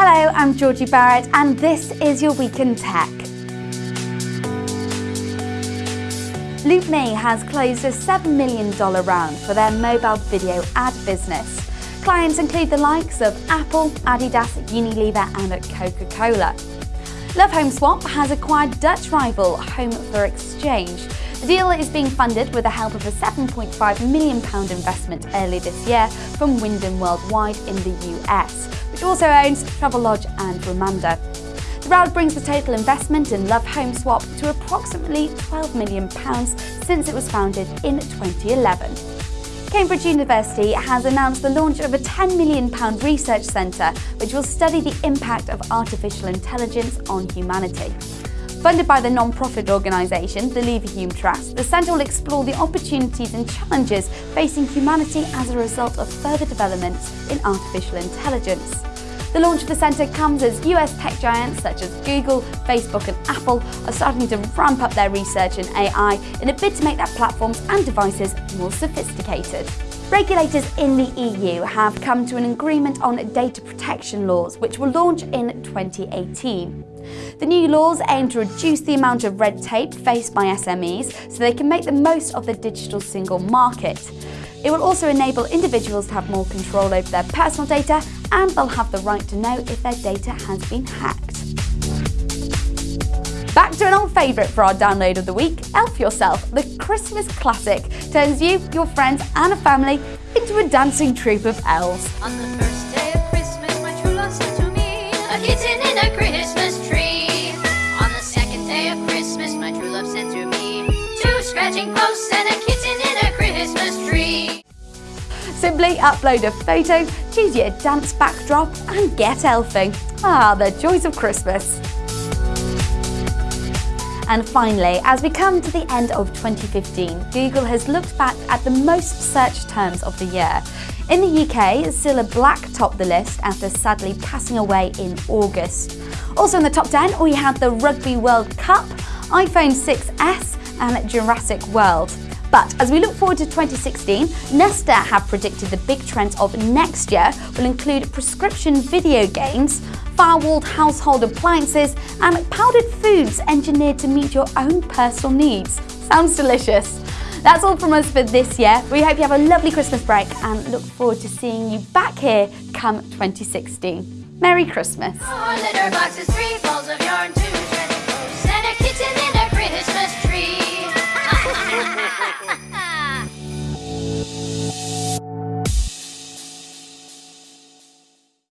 Hello, I'm Georgie Barrett and this is your Week in Tech. LoopMe has closed a $7 million round for their mobile video ad business. Clients include the likes of Apple, Adidas, Unilever and Coca-Cola. Love Home Swap has acquired Dutch rival Home for Exchange. The deal is being funded with the help of a £7.5 million investment early this year from Wyndham Worldwide in the US, which also owns Travelodge and Ramada. The round brings the total investment in Love Home Swap to approximately £12 million since it was founded in 2011. Cambridge University has announced the launch of a £10 million research centre which will study the impact of artificial intelligence on humanity. Funded by the non-profit organisation, the Leverhulme Trust, the centre will explore the opportunities and challenges facing humanity as a result of further developments in artificial intelligence. The launch of the centre comes as US tech giants such as Google, Facebook and Apple are starting to ramp up their research in AI in a bid to make their platforms and devices more sophisticated. Regulators in the EU have come to an agreement on data protection laws, which will launch in 2018. The new laws aim to reduce the amount of red tape faced by SMEs so they can make the most of the digital single market. It will also enable individuals to have more control over their personal data and they'll have the right to know if their data has been hacked. Back to an old favourite for our download of the week, Elf Yourself, the Christmas classic, turns you, your friends and a family into a dancing troupe of elves. On the first day of Christmas, my true love sent to me a kitten in a Christmas tree. On the second day of Christmas, my true love sent to me two scratching posts and a kitten in a Christmas tree. Simply upload a photo, choose your dance backdrop and get elfing. Ah, the joys of Christmas. And finally, as we come to the end of 2015, Google has looked back at the most searched terms of the year. In the UK, Cilla Black topped the list after sadly passing away in August. Also in the top 10, we had the Rugby World Cup, iPhone 6s and Jurassic World. But as we look forward to 2016, Nesta have predicted the big trends of next year will include prescription video games, firewalled household appliances, and powdered foods engineered to meet your own personal needs. Sounds delicious. That's all from us for this year. We hope you have a lovely Christmas break and look forward to seeing you back here come 2016. Merry Christmas.